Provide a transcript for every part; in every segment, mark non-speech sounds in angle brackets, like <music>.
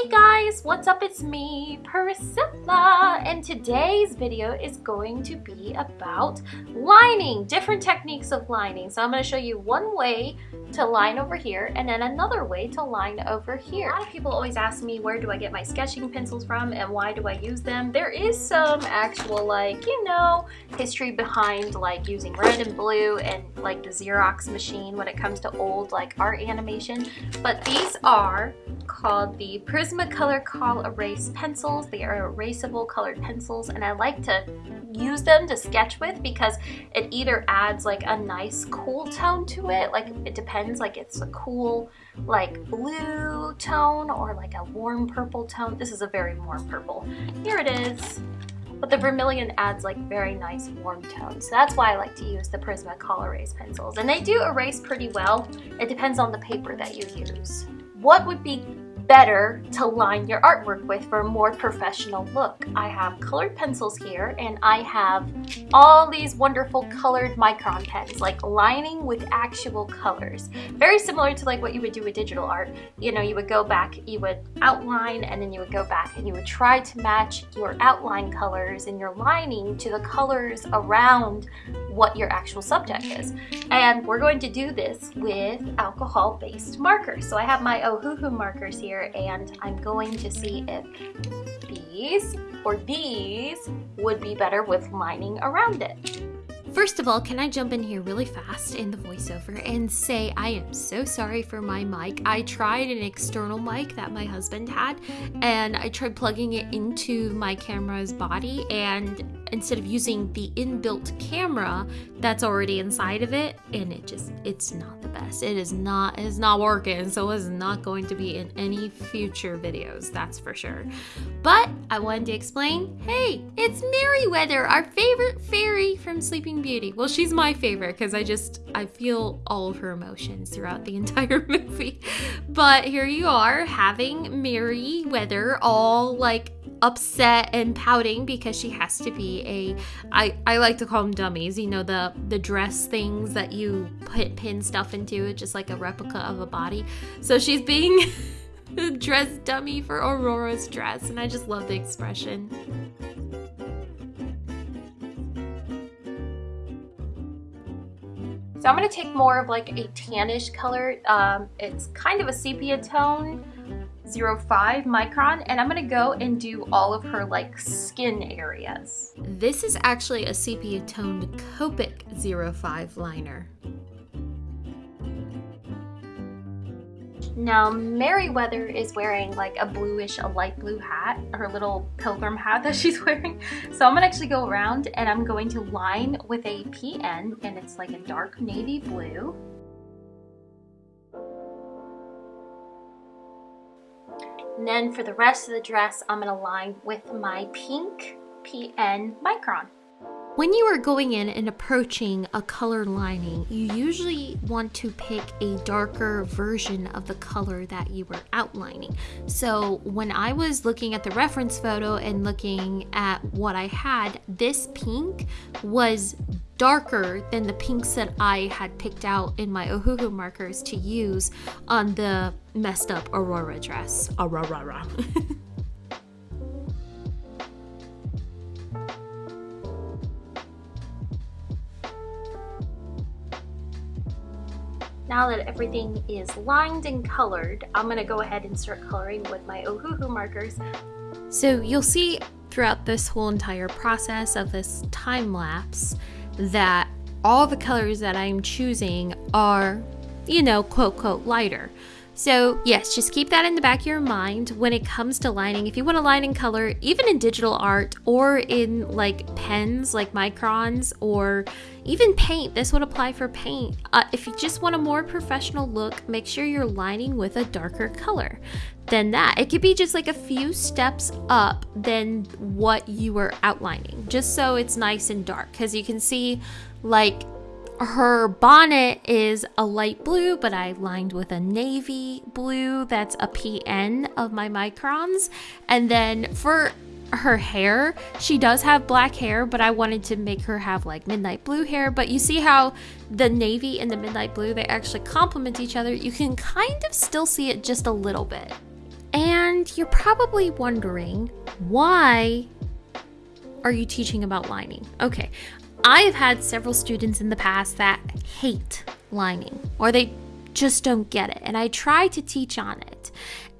Hey guys, what's up? It's me, Priscilla, and today's video is going to be about lining, different techniques of lining. So I'm going to show you one way to line over here and then another way to line over here. A lot of people always ask me where do I get my sketching pencils from and why do I use them. There is some actual like, you know, history behind like using red and blue and like the Xerox machine when it comes to old like art animation. But these are called the Prismacolor Col Erase pencils. They are erasable colored pencils and I like to use them to sketch with because it either adds like a nice cool tone to it, like it depends, like it's a cool like blue tone or like a warm purple tone. This is a very warm purple. Here it is. But the vermilion adds like very nice warm tones. So that's why I like to use the Prismacolor Erase pencils. And they do erase pretty well. It depends on the paper that you use. What would be better to line your artwork with for a more professional look. I have colored pencils here and I have all these wonderful colored micron pens, like lining with actual colors. Very similar to like what you would do with digital art. You know, you would go back, you would outline and then you would go back and you would try to match your outline colors and your lining to the colors around what your actual subject is. And we're going to do this with alcohol-based markers. So I have my Ohuhu markers here here and I'm going to see if these or these would be better with lining around it. First of all, can I jump in here really fast in the voiceover and say I am so sorry for my mic. I tried an external mic that my husband had and I tried plugging it into my camera's body and instead of using the inbuilt camera that's already inside of it and it just it's not the best. It is not it's not working so it's not going to be in any future videos that's for sure. But i wanted to explain hey it's merryweather our favorite fairy from sleeping beauty. Well she's my favorite because i just i feel all of her emotions throughout the <laughs> entire movie. But here you are having merryweather all like upset and pouting because she has to be a I, I like to call them dummies you know the the dress things that you put pin stuff into just like a replica of a body. So she's being <laughs> dress dummy for aurora's dress and i just love the expression. So i'm going to take more of like a tannish color. Um, it's kind of a sepia tone 0.5 micron and I'm gonna go and do all of her like skin areas. This is actually a sepia toned Copic 05 liner. Now Merryweather is wearing like a bluish, a light blue hat, her little pilgrim hat <laughs> that she's wearing. So I'm gonna actually go around and I'm going to line with a PN and it's like a dark navy blue. And then for the rest of the dress, I'm gonna line with my pink PN Micron. When you are going in and approaching a color lining, you usually want to pick a darker version of the color that you were outlining. So when I was looking at the reference photo and looking at what I had, this pink was darker than the pinks that I had picked out in my Ohuhu markers to use on the messed up Aurora dress. Aurora. <laughs> Now that everything is lined and colored, I'm to go ahead and start coloring with my Ohuhu markers. So you'll see throughout this whole entire process of this time lapse that all the colors that I'm choosing are, you know, quote, quote, lighter. So yes, just keep that in the back of your mind when it comes to lining. If you want to line in color, even in digital art or in like pens like microns or even paint, this would apply for paint. Uh, if you just want a more professional look, make sure you're lining with a darker color than that. It could be just like a few steps up than what you were outlining, just so it's nice and dark. Because you can see like her bonnet is a light blue, but I lined with a navy blue. That's a PN of my microns. And then for her hair, she does have black hair, but I wanted to make her have like midnight blue hair. But you see how the navy and the midnight blue, they actually complement each other. You can kind of still see it just a little bit. And you're probably wondering why are you teaching about lining? Okay, I've had several students in the past that hate lining or they just don't get it. And I try to teach on it.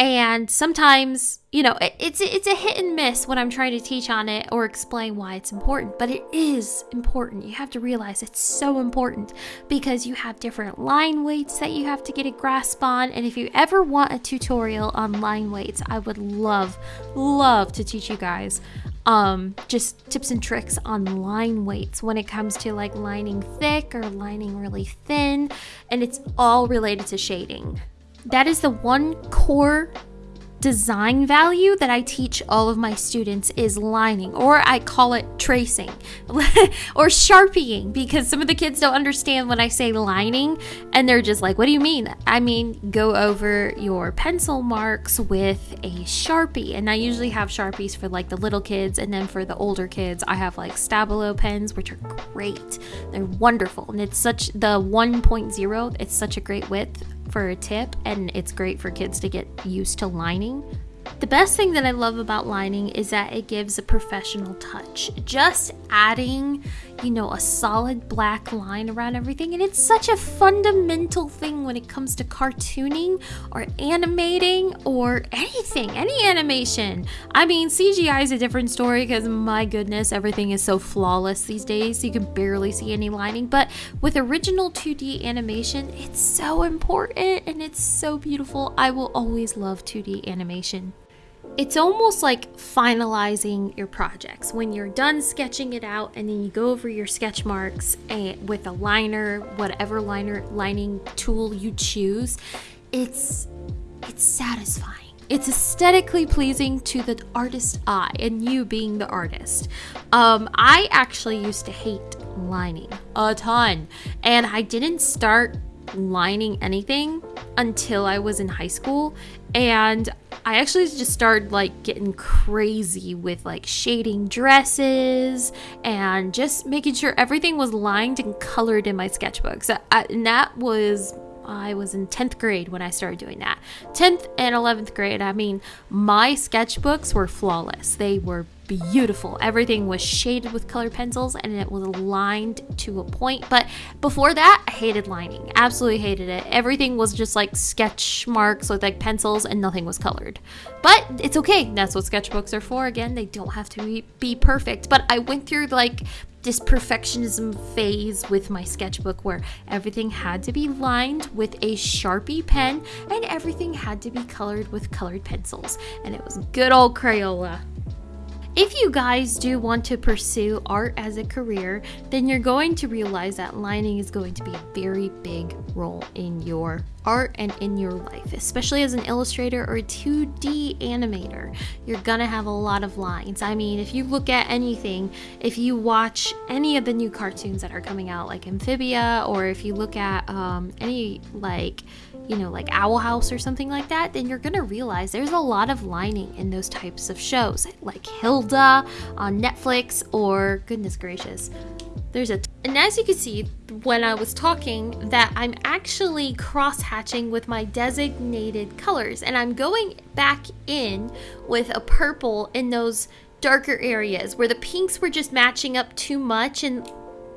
And sometimes, you know, it's it's a hit and miss when I'm trying to teach on it or explain why it's important, but it is important. You have to realize it's so important because you have different line weights that you have to get a grasp on. And if you ever want a tutorial on line weights, I would love love to teach you guys um, just tips and tricks on line weights when it comes to like lining thick or lining really thin, and it's all related to shading. That is the one core design value that I teach all of my students is lining, or I call it tracing <laughs> or sharpieing because some of the kids don't understand when I say lining and they're just like, What do you mean? I mean, go over your pencil marks with a sharpie. And I usually have sharpies for like the little kids, and then for the older kids, I have like Stabilo pens, which are great. They're wonderful, and it's such the 1.0, it's such a great width for a tip, and it's great for kids to get used to lining. The best thing that I love about lining is that it gives a professional touch. Just adding, you know, a solid black line around everything, and it's such a fundamental thing when it comes to cartooning or animating or anything, any animation. I mean, CGI is a different story because my goodness, everything is so flawless these days, you can barely see any lining. But with original 2D animation, it's so important and it's so beautiful. I will always love 2D animation. It's almost like finalizing your projects. When you're done sketching it out and then you go over your sketch marks and with a liner, whatever liner lining tool you choose, it's it's satisfying. It's aesthetically pleasing to the artist's eye, and you being the artist. Um, I actually used to hate lining a ton, and I didn't start lining anything until I was in high school. And I actually just started like getting crazy with like shading dresses and just making sure everything was lined and colored in my sketchbooks. and that was I was in 10th grade when I started doing that. 10th and 11th grade, I mean, my sketchbooks were flawless. They were beautiful. Everything was shaded with colored pencils and it was lined to a point. But before that, I hated lining. Absolutely hated it. Everything was just like sketch marks with like pencils and nothing was colored. But it's okay. That's what sketchbooks are for. Again, they don't have to be, be perfect. But I went through like this perfectionism phase with my sketchbook where everything had to be lined with a Sharpie pen and everything had to be colored with colored pencils. And it was good old Crayola. If you guys do want to pursue art as a career, then you're going to realize that lining is going to be a very big role in your art and in your life, especially as an illustrator or a 2D animator. You're gonna have a lot of lines. I mean, if you look at anything, if you watch any of the new cartoons that are coming out, like Amphibia, or if you look at um, any like you know, like Owl House or something like that, then you're gonna realize there's a lot of lining in those types of shows, like Hilda on Netflix, or goodness gracious, there's a. T- and as you can see, when I was talking, that I'm actually cross hatching with my designated colors, and I'm going back in with a purple in those darker areas where the pinks were just matching up too much and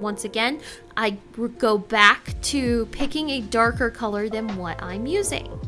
once again, I go back to picking a darker color than what I'm using.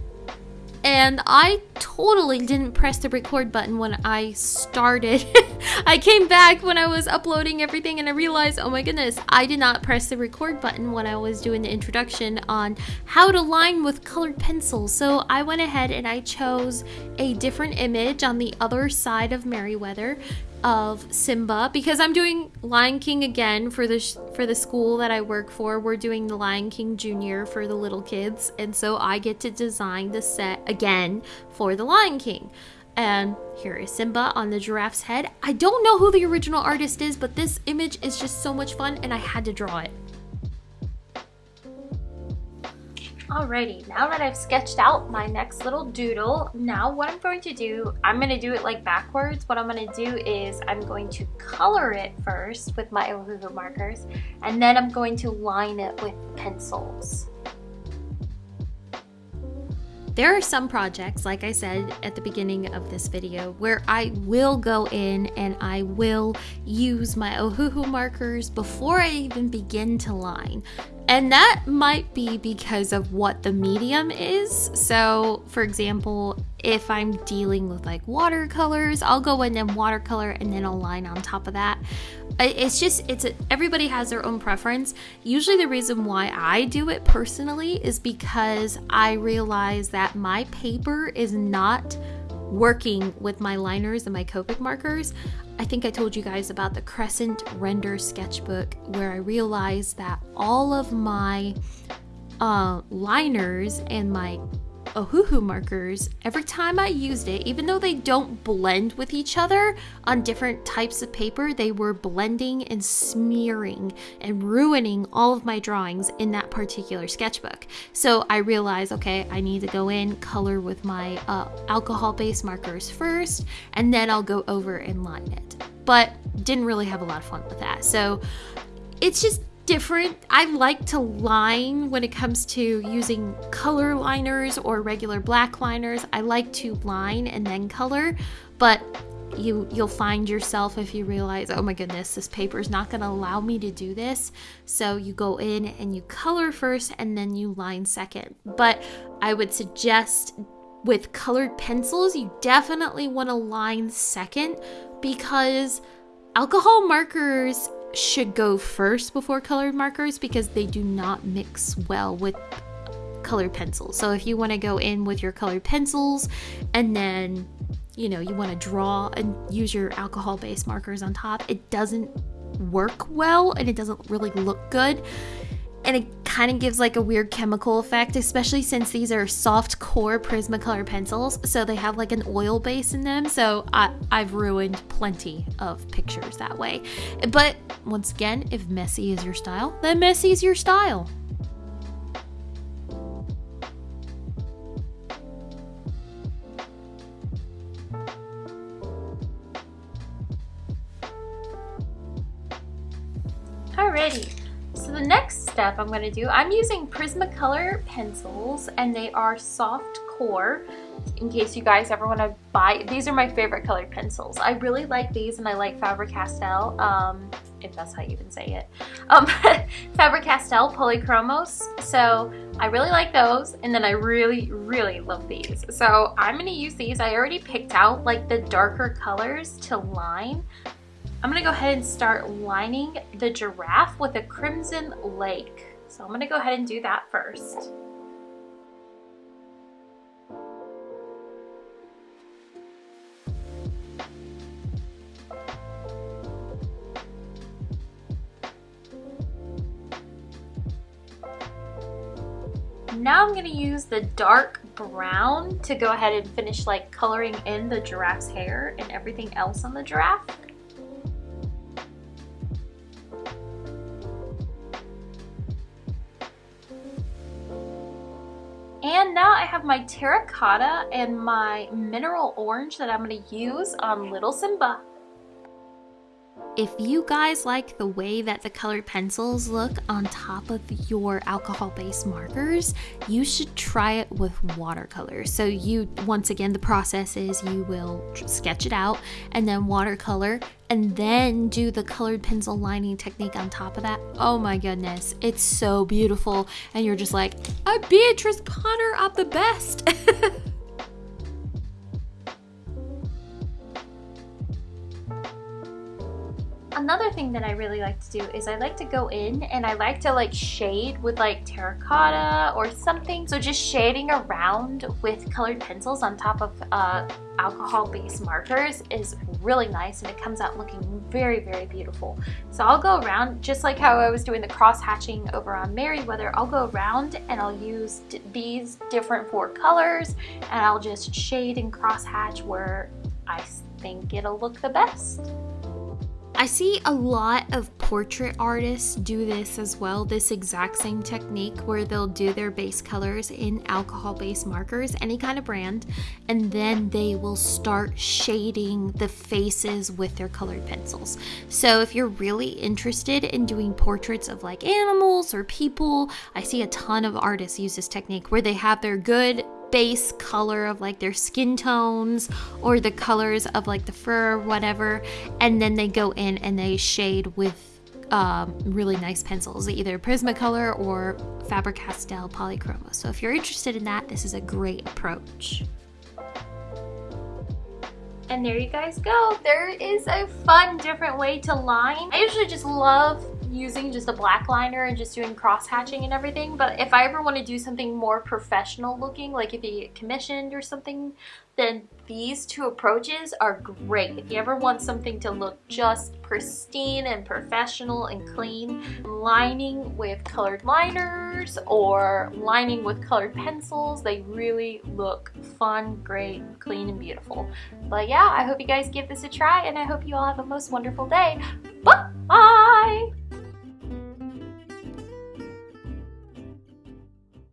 And I totally didn't press the record button when I started. <laughs> I came back when I was uploading everything and I realized, oh my goodness, I did not press the record button when I was doing the introduction on how to line with colored pencils. So I went ahead and I chose a different image on the other side of Merryweather of Simba because I'm doing Lion King again for the for the school that I work for. We're doing the Lion King Junior for the little kids, and so I get to design the set again for the Lion King. And here is Simba on the giraffe's head. I don't know who the original artist is, but this image is just so much fun, and I had to draw it. Alrighty, now that I've sketched out my next little doodle, now what I'm going to do, I'm going to do it like backwards. What I'm going to do is I'm going to color it first with my Ohuhu markers, and then I'm going to line it with pencils. there are some projects, like I said at the beginning of this video, where I will go in and I will use my Ohuhu markers before I even begin to line. And that might be because of what the medium is. So, for example, if I'm dealing with like watercolors, I'll go in and watercolor and then I'll line on top of that. It's just, it's a, everybody has their own preference. Usually, the reason why I do it personally is because I realize that my paper is not working with my liners and my Copic markers. I think I told you guys about the Crescent RendR sketchbook where I realized that all of my uh, liners and my Ohuhu markers, every time I used it, even though they don't blend with each other on different types of paper, they were blending and smearing and ruining all of my drawings in that particular sketchbook. So I realized, okay, I need to go in, color with my uh, alcohol-based markers first, and then I'll go over and line it. But didn't really have a lot of fun with that. So it's just different. I like to line when it comes to using color liners or regular black liners. I like to line and then color, but you you'll find yourself if you realize, "Oh my goodness, this paper is not going to allow me to do this." So you go in and you color first and then you line second. But I would suggest with colored pencils, you definitely want to line second because alcohol markers should go first before colored markers because they do not mix well with colored pencils. So if you want to go in with your colored pencils and then you know you want to draw and use your alcohol based markers on top, it doesn't work well and it doesn't really look good and it kind of gives like a weird chemical effect, especially since these are soft core Prismacolor pencils, so they have like an oil base in them. So I, I've ruined plenty of pictures that way. But once again, if messy is your style, then messy is your style. Step I'm going to do, I'm using Prismacolor pencils and they are soft core in case you guys ever want to buy. These are my favorite colored pencils. I really like these and I like Faber-Castell, um, if that's how you can say it. Um, <laughs> Faber-Castell Polychromos. So I really like those and then I really, really love these. So I'm going to use these. I already picked out like the darker colors to line. I'm gonna go ahead and start lining the giraffe with a crimson lake. So I'm gonna go ahead and do that first. Now I'm gonna use the dark brown to go ahead and finish like coloring in the giraffe's hair and everything else on the giraffe. And now I have my terracotta and my mineral orange that I'm going to use on little Simba. If you guys like the way that the colored pencils look on top of your alcohol-based markers, you should try it with watercolor. So you, once again, the process is you will sketch it out and then watercolor and then do the colored pencil lining technique on top of that. Oh my goodness, it's so beautiful. And you're just like, I'm Beatrice Potter, I'm the best. <laughs> another thing that I really like to do is I like to go in and I like to like shade with like terracotta or something. So just shading around with colored pencils on top of uh, alcohol-based markers is really nice and it comes out looking very, very beautiful. So I'll go around just like how I was doing the cross-hatching over on Merryweather. I'll go around and I'll use these different four colors and I'll just shade and cross-hatch where I think it'll look the best. I see a lot of portrait artists do this as well, this exact same technique where they'll do their base colors in alcohol based markers, any kind of brand, and then they will start shading the faces with their colored pencils. So if you're really interested in doing portraits of like animals or people, I see a ton of artists use this technique where they have their good base color of like their skin tones or the colors of like the fur, whatever, and then they go in and they shade with um, really nice pencils, either Prismacolor or Faber-Castell Polychromos. So if you're interested in that, this is a great approach. And there you guys go. There is a fun, different way to line. I usually just love using just a black liner and just doing cross hatching and everything but if I ever want to do something more professional looking like if you get commissioned or something then these two approaches are great. If you ever want something to look just pristine and professional and clean lining with colored liners or lining with colored pencils they really look fun great clean and beautiful. But yeah I hope you guys give this a try and I hope you all have a most wonderful day. Bye